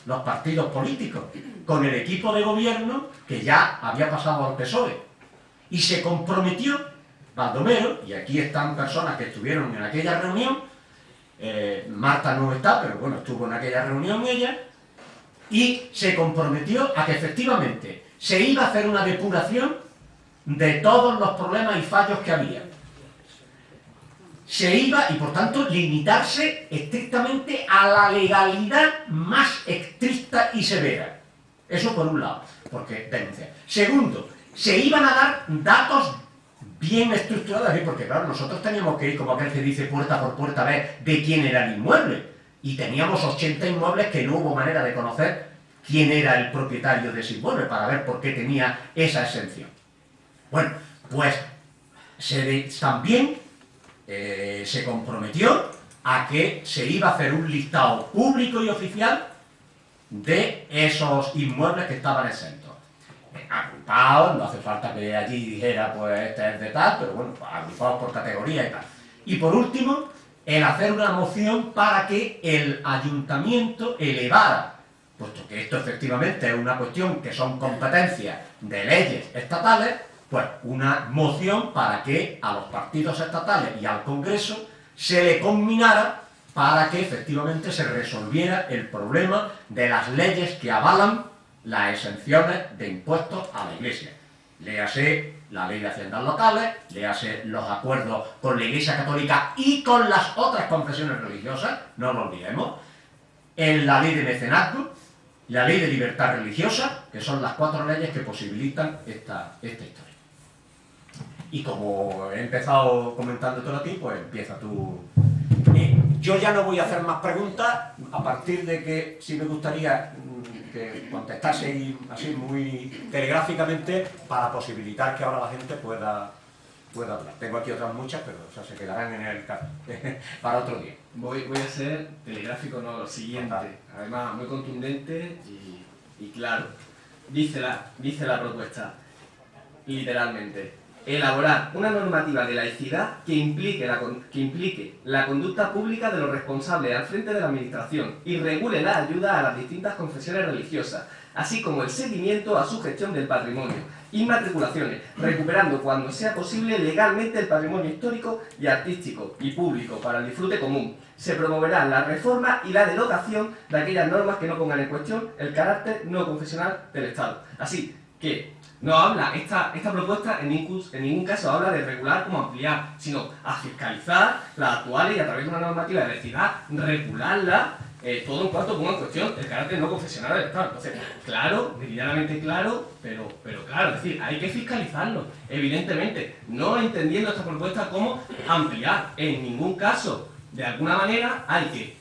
los partidos políticos, con el equipo de gobierno que ya había pasado al PSOE, y se comprometió Baldomero, y aquí están personas que estuvieron en aquella reunión, eh, Marta no está, pero bueno, estuvo en aquella reunión ella, y se comprometió a que efectivamente se iba a hacer una depuración de todos los problemas y fallos que había. Se iba, y por tanto, limitarse estrictamente a la legalidad más estricta y severa. Eso por un lado, porque denuncia. Segundo, se iban a dar datos bien estructuradas, porque claro, nosotros teníamos que ir, como aquel que dice puerta por puerta, a ver de quién era el inmueble. Y teníamos 80 inmuebles que no hubo manera de conocer quién era el propietario de ese inmueble, para ver por qué tenía esa exención. Bueno, pues se también eh, se comprometió a que se iba a hacer un listado público y oficial de esos inmuebles que estaban exentos agrupados, no hace falta que allí dijera, pues este es de tal, pero bueno, pues, agrupados por categoría y tal. Y por último, el hacer una moción para que el ayuntamiento elevara, puesto que esto efectivamente es una cuestión que son competencias de leyes estatales, pues una moción para que a los partidos estatales y al Congreso se le combinara para que efectivamente se resolviera el problema de las leyes que avalan las exenciones de impuestos a la Iglesia. Léase la ley de haciendas locales, léase los acuerdos con la Iglesia Católica y con las otras confesiones religiosas, no lo olvidemos, en la ley de mecenazgo, la ley de libertad religiosa, que son las cuatro leyes que posibilitan esta, esta historia. Y como he empezado comentando todo a ti, pues empieza tú. Eh, yo ya no voy a hacer más preguntas, a partir de que si me gustaría mm, que contestase así muy telegráficamente para posibilitar que ahora la gente pueda, pueda hablar. Tengo aquí otras muchas, pero se quedarán en el para otro día. Voy, voy a ser telegráfico, no, lo siguiente. Además, muy contundente y, y claro. Dice la, dice la propuesta, literalmente, elaborar una normativa de laicidad que implique, la, que implique la conducta pública de los responsables al frente de la administración y regule la ayuda a las distintas confesiones religiosas, así como el seguimiento a su gestión del patrimonio, inmatriculaciones, recuperando cuando sea posible legalmente el patrimonio histórico y artístico y público para el disfrute común. Se promoverá la reforma y la derogación de aquellas normas que no pongan en cuestión el carácter no confesional del Estado. Así que no habla, esta, esta propuesta en ningún, en ningún caso habla de regular como ampliar, sino a fiscalizar las actuales y a través de una normativa de laicidad regularla eh, todo en cuanto ponga en cuestión el carácter no confesional del Estado. Entonces, claro, meridianamente claro, pero, pero claro, es decir, hay que fiscalizarlo, evidentemente, no entendiendo esta propuesta como ampliar, en ningún caso, de alguna manera, hay que,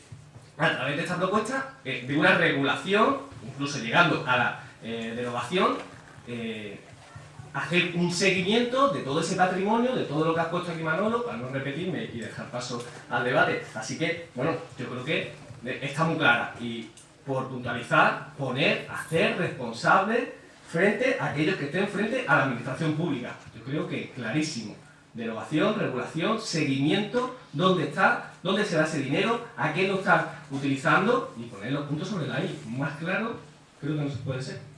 a través de esta propuesta, eh, de una regulación, incluso llegando a la eh, derogación, hacer un seguimiento de todo ese patrimonio, de todo lo que has puesto aquí Manolo, para no repetirme y dejar paso al debate. Así que, bueno, yo creo que está muy clara. Y por puntualizar, poner, hacer responsable frente a aquellos que estén frente a la administración pública. Yo creo que clarísimo. Derogación, regulación, seguimiento, dónde está, dónde se da ese dinero, a qué lo está utilizando y poner los puntos sobre la I. Más claro, creo que no se puede ser.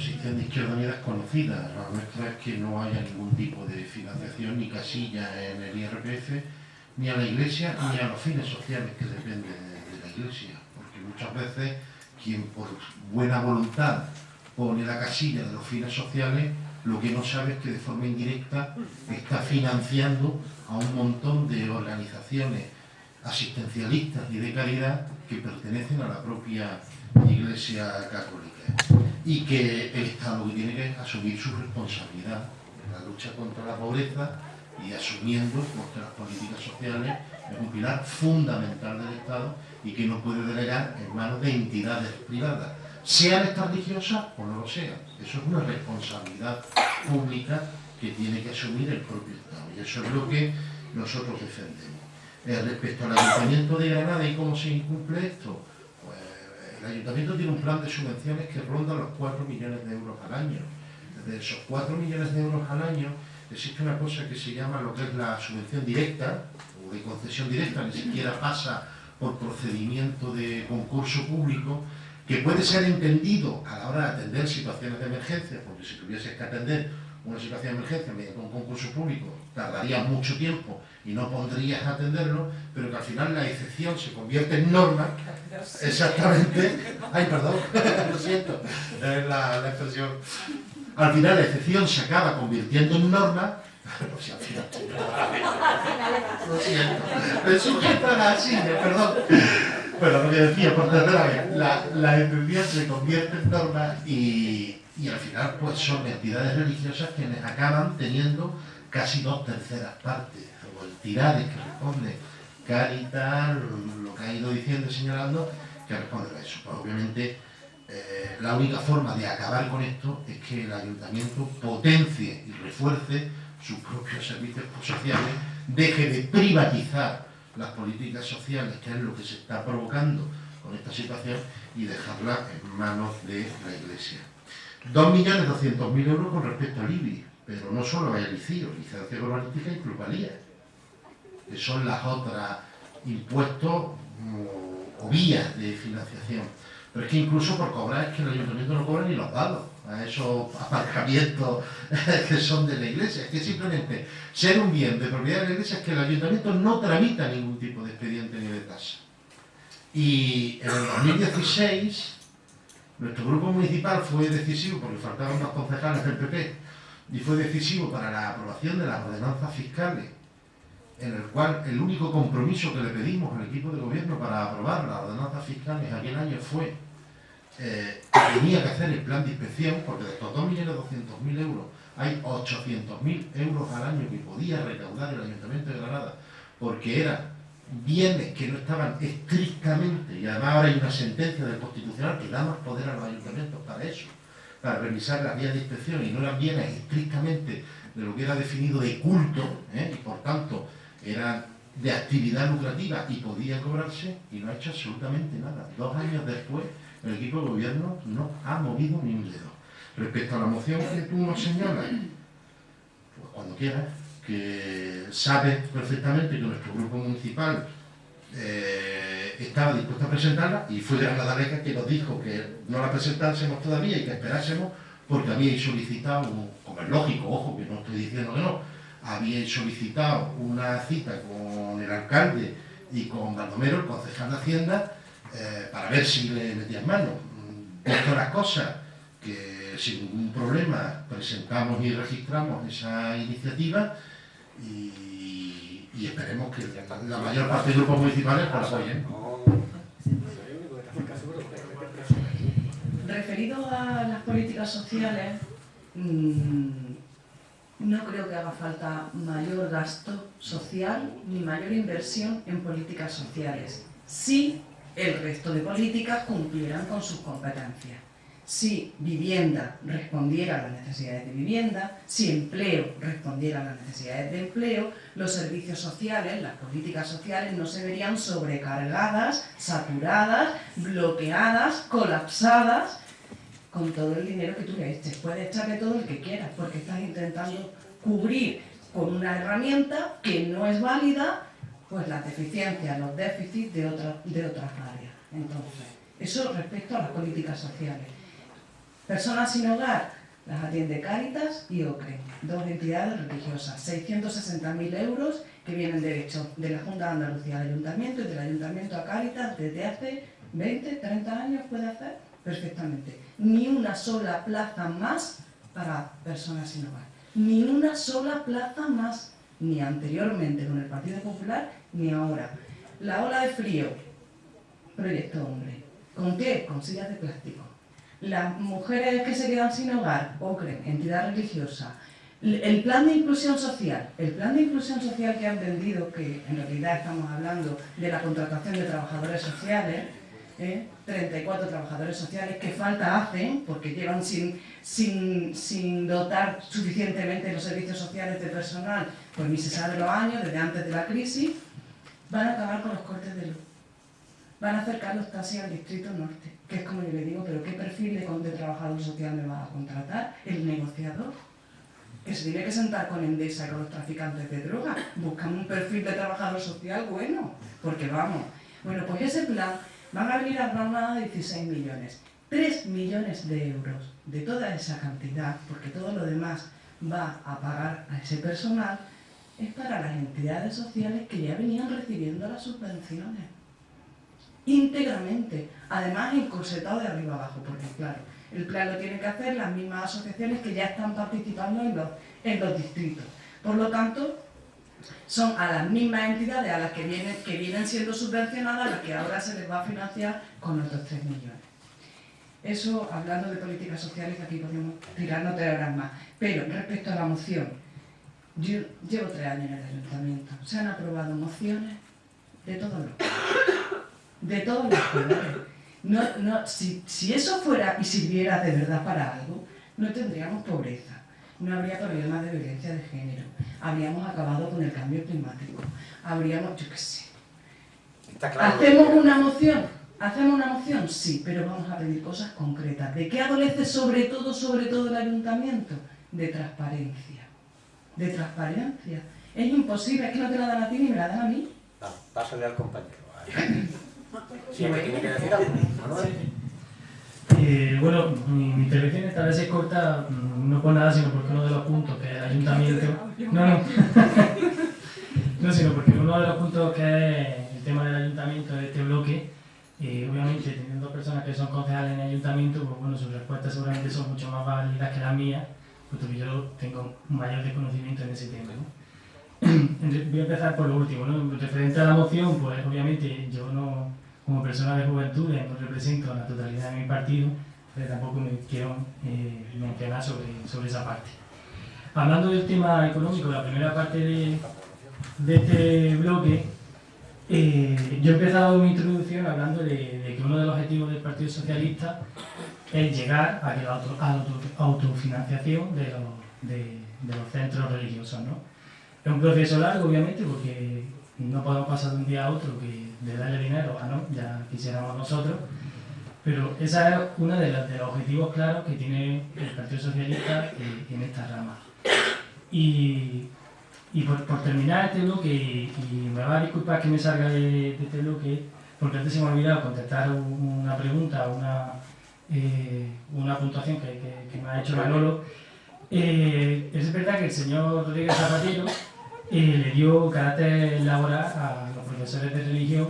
Posición de Izquierda Unida es conocida. La nuestra es que no haya ningún tipo de financiación ni casilla en el IRPF ni a la Iglesia ni a los fines sociales que dependen de, la Iglesia, porque muchas veces quien por buena voluntad pone la casilla de los fines sociales, lo que no sabe es que de forma indirecta está financiando a un montón de organizaciones asistencialistas y de caridad que pertenecen a la propia Iglesia Católica y que el Estado que tiene que asumir su responsabilidad en la lucha contra la pobreza y asumiendo porque las políticas sociales es un pilar fundamental del Estado y que no puede delegar en manos de entidades privadas, sean estas religiosas o no lo sean. Eso es una responsabilidad pública que tiene que asumir el propio Estado y eso es lo que nosotros defendemos. Eh, respecto al Ayuntamiento de Granada y cómo se incumple esto, el Ayuntamiento tiene un plan de subvenciones que ronda los 4 millones de euros al año. De esos 4 millones de euros al año, existe una cosa que se llama lo que es la subvención directa, o de concesión directa, ni siquiera pasa por procedimiento de concurso público, que puede ser entendido a la hora de atender situaciones de emergencia, porque si tuvieses que atender una situación de emergencia mediante un concurso público, tardaría mucho tiempo y no pondrías a atenderlo, pero que al final la excepción se convierte en norma, exactamente, ay perdón, lo siento, la, la expresión. Al final la excepción se acaba convirtiendo en norma, si al final... Lo siento, me sujeto a la silla, perdón. Pero lo que decía, por tercera vez, la, la excepción se convierte en norma y, y al final pues son entidades religiosas quienes acaban teniendo casi dos terceras partes, o el tirade que responde Caritas, lo que ha ido diciendo y señalando, que responde a eso. Pues obviamente eh, la única forma de acabar con esto es que el ayuntamiento potencie y refuerce sus propios servicios sociales, deje de privatizar las políticas sociales, que es lo que se está provocando con esta situación, y dejarla en manos de la Iglesia. 2.200.000 euros con respecto al IBI, pero no solo hay licencia urbanística y plusvalía, que son las otras impuestos mm, o vías de financiación. Pero es que incluso por cobrar es que el ayuntamiento no cobra ni los dados a esos aparcamientos que son de la iglesia. Es que simplemente ser un bien de propiedad de la iglesia es que el ayuntamiento no tramita ningún tipo de expediente ni de tasa. Y en el 2016 nuestro grupo municipal fue decisivo, porque faltaban más concejales del PP, y fue decisivo para la aprobación de las ordenanzas fiscales en el cual el único compromiso que le pedimos al equipo de gobierno para aprobar las ordenanzas fiscales aquel año fue eh, que tenía que hacer el plan de inspección, porque de estos 2.200.000 euros hay 800.000 euros al año que podía recaudar el Ayuntamiento de Granada, porque era bienes que no estaban estrictamente, y además ahora hay una sentencia del Constitucional que da más poder a los ayuntamientos para eso, para revisar las vías de inspección y no eran bienes estrictamente de lo que era definido de culto, ¿eh? y por tanto eran de actividad lucrativa y podía cobrarse, y no ha hecho absolutamente nada. Dos años después, el equipo de gobierno no ha movido ni un dedo. Respecto a la moción que tú nos señalas, pues cuando quieras, que sabe perfectamente que nuestro grupo municipal eh, estaba dispuesto a presentarla y fue Gran Daleca que nos dijo que no la presentásemos todavía y que esperásemos porque habíais solicitado, como es lógico, ojo, que no estoy diciendo que no, habíais solicitado una cita con el alcalde y con Baldomero, el concejal de Hacienda, eh, para ver si le metían mano. Visto las cosas, que sin ningún problema presentamos y registramos esa iniciativa y, y esperemos que la mayor parte de grupos municipales pues, la apoyen. Referido a las políticas sociales, mmm, no creo que haga falta mayor gasto social ni mayor inversión en políticas sociales, si el resto de políticas cumplieran con sus competencias. Si vivienda respondiera a las necesidades de vivienda, si empleo respondiera a las necesidades de empleo, los servicios sociales, las políticas sociales no se verían sobrecargadas, saturadas, bloqueadas, colapsadas con todo el dinero que tú le eches. Puedes echarle todo el que quieras, porque estás intentando cubrir con una herramienta que no es válida pues las deficiencias, los déficits de, de otras áreas. Entonces, eso respecto a las políticas sociales. Personas sin hogar, las atiende Cáritas y OCRE, dos entidades religiosas, 660.000 euros que vienen de hecho de la Junta de Andalucía al Ayuntamiento y del Ayuntamiento a Cáritas desde hace 20, 30 años puede hacer perfectamente. Ni una sola plaza más para personas sin hogar. Ni una sola plaza más, ni anteriormente con el Partido Popular, ni ahora. La ola de frío, proyecto hombre. ¿Con qué? Con sillas de plástico. Las mujeres que se quedan sin hogar, OCRE, entidad religiosa. El plan de inclusión social, el plan de inclusión social que han vendido, que en realidad estamos hablando de la contratación de trabajadores sociales, 34 ¿eh? trabajadores sociales que falta hacen porque llevan sin, sin, sin, dotar suficientemente los servicios sociales de personal, pues ni se sabe los años, desde antes de la crisis, van a acabar con los cortes de luz. Van a acercar los taxis al distrito norte, que es como yo le digo, pero ¿qué perfil de, de trabajador social me va a contratar? El negociador que se tiene que sentar con Endesa y con los traficantes de droga. Buscan un perfil de trabajador social bueno, porque vamos. Bueno, pues ese plan van a venir a Granada 16 millones. 3 millones de euros de toda esa cantidad, porque todo lo demás va a pagar a ese personal, es para las entidades sociales que ya venían recibiendo las subvenciones. Íntegramente. Además, encorsetado de arriba abajo, porque claro, el plan lo tienen que hacer las mismas asociaciones que ya están participando en los, distritos. Por lo tanto, son a las mismas entidades a las que vienen, que vienen siendo subvencionadas las que ahora se les va a financiar con otros 3 millones. Eso hablando de políticas sociales, aquí podemos tirar no horas más. Pero respecto a la moción, yo llevo tres años en el ayuntamiento. Se han aprobado mociones de todos los de todos los colores. No, no, si, si eso fuera y sirviera de verdad para algo, no tendríamos pobreza no habría problemas de violencia de género, habríamos acabado con el cambio climático, habríamos, yo qué sé. ¿Hacemos una moción? ¿Hacemos una moción? Sí, pero vamos a pedir cosas concretas. ¿De qué adolece sobre todo, sobre todo el ayuntamiento? De transparencia. De transparencia. Es imposible, es que no te la dan a ti ni me la dan a mí. No, pásale al compañero. Sí, me tiene decir algo, eh, bueno, mi, intervención esta vez es corta, mm, no por nada, sino porque uno de los puntos que el ayuntamiento... No, no. no, sino porque uno de los puntos que es el tema del ayuntamiento de este bloque, eh, obviamente teniendo personas que son concejales en el ayuntamiento, pues bueno, sus respuestas seguramente son mucho más válidas que las mías, puesto que yo tengo mayor desconocimiento en ese tema. Voy a empezar por lo último, ¿no? Referente a la moción, pues obviamente yo no como persona de juventud no represento la totalidad de mi partido, pero tampoco me quiero eh, mencionar sobre, sobre esa parte. Hablando del tema económico, la primera parte de, de este bloque, Eh, yo he empezado mi introducción hablando de, que uno de los objetivos del Partido Socialista es llegar a, la, autofinanciación de los, centros religiosos. ¿no? Es un proceso largo, obviamente, porque no podemos pasar de un día a otro que de darle dinero a no, ya quisiéramos nosotros, pero ese es uno de, los objetivos claros que tiene el Partido Socialista en esta rama. Y, por, terminar este bloque, y, me va a disculpar que me salga de, este bloque, porque antes se me ha olvidado contestar una pregunta, una, eh, una puntuación que, me ha hecho Manolo. Eh, es verdad que el señor Rodríguez Zapatero eh, le dio carácter laboral a los profesores de religión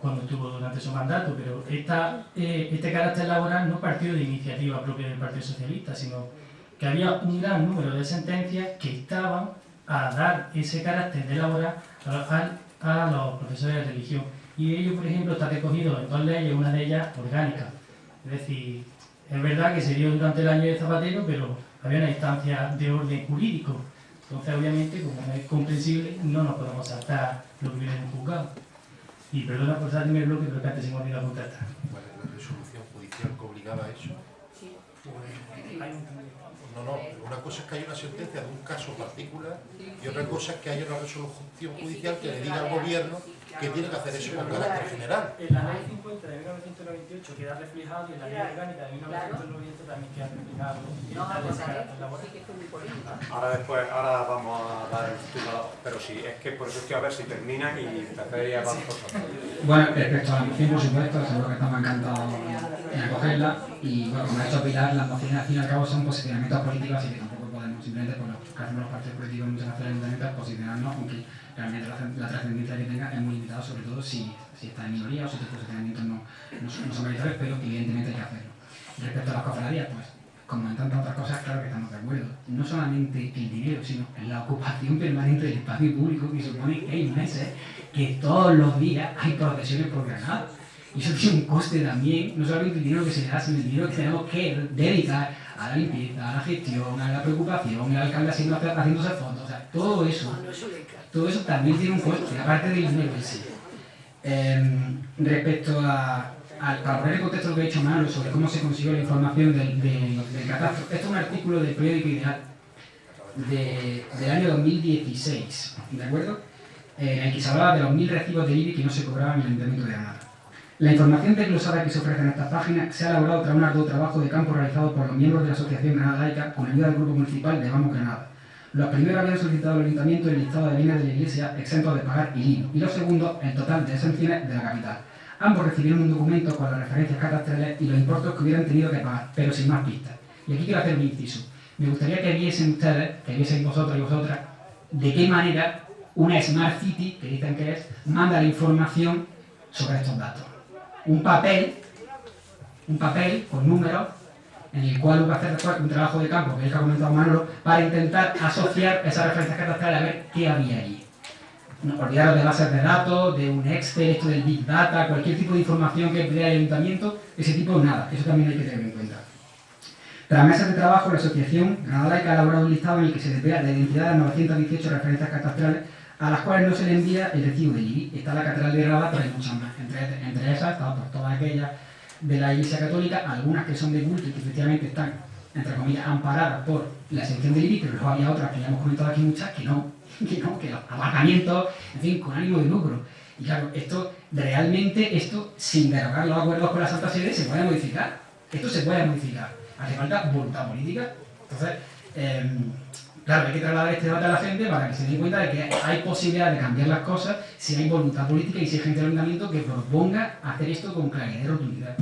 cuando estuvo durante su mandato, pero esta, eh, este carácter laboral no partió de iniciativa propia del Partido Socialista, sino que había un gran número de sentencias que estaban a dar ese carácter de laboral a, los profesores de religión. Y ello, por ejemplo, está recogido en dos leyes, una de ellas orgánica. Es decir, es verdad que se dio durante el año de Zapatero, pero había una instancia de orden jurídico. Entonces, obviamente, como no es comprensible, no nos podemos saltar lo que viene en el juzgado. Y perdona por salirme el bloque, pero que antes se me olvidó contestar. ¿Cuál es la resolución judicial que obligaba a eso? Sí. No, no, una cosa es que hay una sentencia de un caso particular y otra cosa es que haya una resolución judicial que le diga al gobierno que tiene que hacer eso con carácter general. En la ley 50 de 1998 queda reflejado y en la ley orgánica de 1990 también queda reflejado Ahora después, ahora vamos a dar el título, pero sí, es que por eso estoy a ver si termina y empezaría a vosotros. Bueno, respecto a la moción, por supuesto, seguro que estamos encantados en acogerla y bueno, como ha hecho Pilar, las mociones al fin y al cabo son posicionamientos políticos así que tampoco podemos simplemente por lo que hacemos los partidos políticos muchas veces ayuntamientos posicionarnos, aunque realmente la, trascendencia que tenga es muy limitada, sobre todo si, si está en minoría o si tus posicionamientos no, no, son mayoritarios, pero evidentemente hay que hacerlo. Respecto a las cofradías, pues como en tantas otras cosas, claro que estamos de acuerdo. No solamente el dinero, sino la ocupación permanente del espacio público que supone que hay meses que todos los días hay procesiones por Granada. Y eso tiene un coste también, no solamente el dinero que se da, sino el dinero que tenemos que dedicar a la limpieza, a la gestión, a la preocupación, el alcalde haciendo, haciéndose fotos, o sea, todo eso todo eso también tiene un coste, aparte del dinero en sí. Em, respecto a, para poner en contexto lo que he dicho Manuel sobre cómo se consiguió la información del, del, catastro, esto es un artículo del periódico Ideal del año 2016, ¿de acuerdo? Eh, en el que se hablaba de los mil recibos de IBI que no se cobraban en el Ayuntamiento de Granada. La información desglosada que se ofrece en esta página se ha elaborado tras un arduo trabajo de campo realizado por los miembros de la Asociación Granada Laica con ayuda del Grupo Municipal de Vamos Granada los primeros habían solicitado al ayuntamiento el listado de bienes de la iglesia exentos de pagar ILINO y los segundos el total de exenciones de la capital. Ambos recibieron un documento con las referencias catastrales y los importes que hubieran tenido que pagar, pero sin más pistas. Y aquí quiero hacer un inciso. Me gustaría que viesen ustedes, que viesen vosotros y vosotras, de qué manera una Smart City, que dicen que es, manda la información sobre estos datos. Un papel, un papel con números en el cual hubo que hacer un trabajo de campo, que es el que ha comentado Manolo, para intentar asociar esas referencias catastrales a ver qué había allí. No olvidaros de bases de datos, de un Excel, esto del Big Data, cualquier tipo de información que dé el ayuntamiento, ese tipo nada, eso también hay que tener en cuenta. Tras meses de trabajo, la asociación Granada Laica ha elaborado un listado en el que se desvela la identidad de 918 referencias catastrales a las cuales no se le envía el recibo de IBI. Está la Catedral de Granada, pero hay muchas más. Entre, entre esas, está por todas aquellas de la Iglesia Católica, algunas que son de culto y que efectivamente están, entre comillas, amparadas por la exención del IBI, pero luego había otras que ya hemos comentado aquí muchas que no, que no, que los abarcamientos, en fin, con ánimo de lucro. Y claro, esto realmente, esto sin derogar los acuerdos con la Santa Sede, se puede modificar. Esto se puede modificar. Hace falta voluntad política. Entonces, eh, Claro, hay que trasladar este debate a la gente para que se den cuenta de que hay posibilidad de cambiar las cosas si hay voluntad política y si hay gente del ayuntamiento que proponga hacer esto con claridad y rotundidad.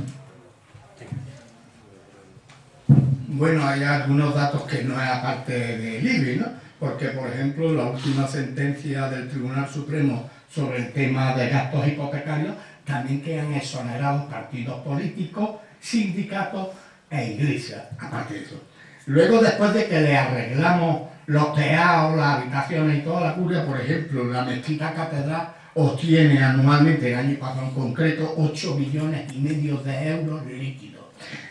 Bueno, hay algunos datos que no es aparte del IBI, ¿no? Porque, por ejemplo, la última sentencia del Tribunal Supremo sobre el tema de gastos hipotecarios también quedan exonerados partidos políticos, sindicatos e iglesias, aparte de eso. Luego, después de que le arreglamos los teados, las habitaciones y toda la curia, por ejemplo, la mezquita catedral obtiene anualmente, el año pasado en concreto, 8 millones y medio de euros líquidos.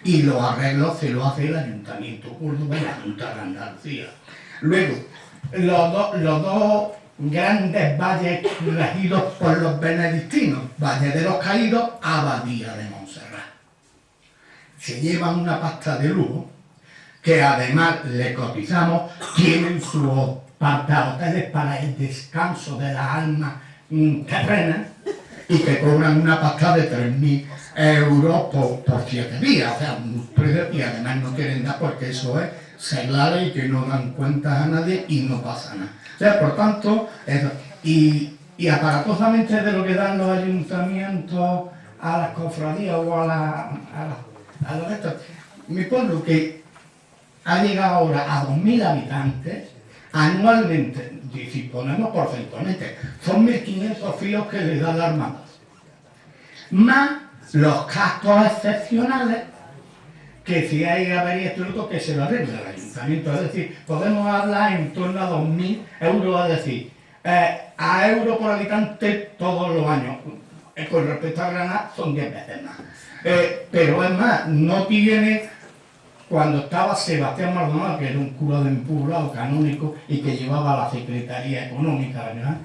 Y los arreglos se lo hace el Ayuntamiento Córdoba y la Junta de Andalucía. Luego, los, los dos grandes valles regidos por los benedictinos, Valle de los Caídos, Abadía de Montserrat. Se llevan una pasta de lujo, que además le cotizamos, tienen sus hoteles para el descanso de las almas terrenas y que cobran una pasta de 3.000 euros por, por siete días, o sea, un precio y además no quieren dar porque eso es seglar y que no dan cuentas a nadie y no pasa nada. O sea, por tanto, eso, y, y aparatosamente de lo que dan los ayuntamientos a las cofradías o a la, a la- a los estos, mi pueblo que ha llegado ahora a 2.000 habitantes, anualmente, si ponemos porcentualmente, son 1.500 filos que le da la Armada. Más los gastos excepcionales que si hay avería esto y lo otro, que se lo arregle el ayuntamiento. Es decir, podemos hablar en torno a 2.000 euros, es decir, eh, a euro por habitante todos los años. Eh, con respecto a Granada son 10 veces más. Eh, pero es más, no tiene cuando estaba Sebastián Maldonado, que era un cura de un poblado canónico y que llevaba la Secretaría Económica, ¿verdad?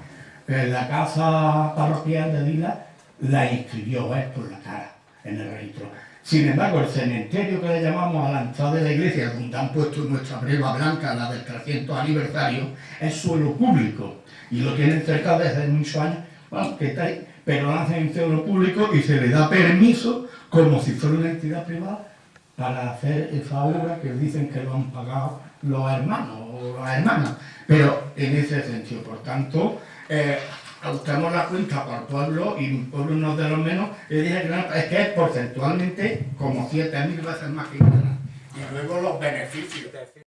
la casa parroquial de Dila la inscribió él por la cara en el registro. Sin embargo, el cementerio que le llamamos a la entrada de la iglesia, donde han puesto nuestra breva blanca, la del 300 aniversario, es suelo público. Y lo tienen cerca desde muchos años, bueno, que está ahí, pero hacen en suelo público y se le da permiso como si fuera una entidad privada para hacer esa obra que dicen que lo han pagado los hermanos o las hermanas. Pero en ese sentido, por tanto, eh, la cuenta por pueblo y un pueblo no de los menos, es que es porcentualmente como 7.000 veces más que Granada. Y luego los beneficios.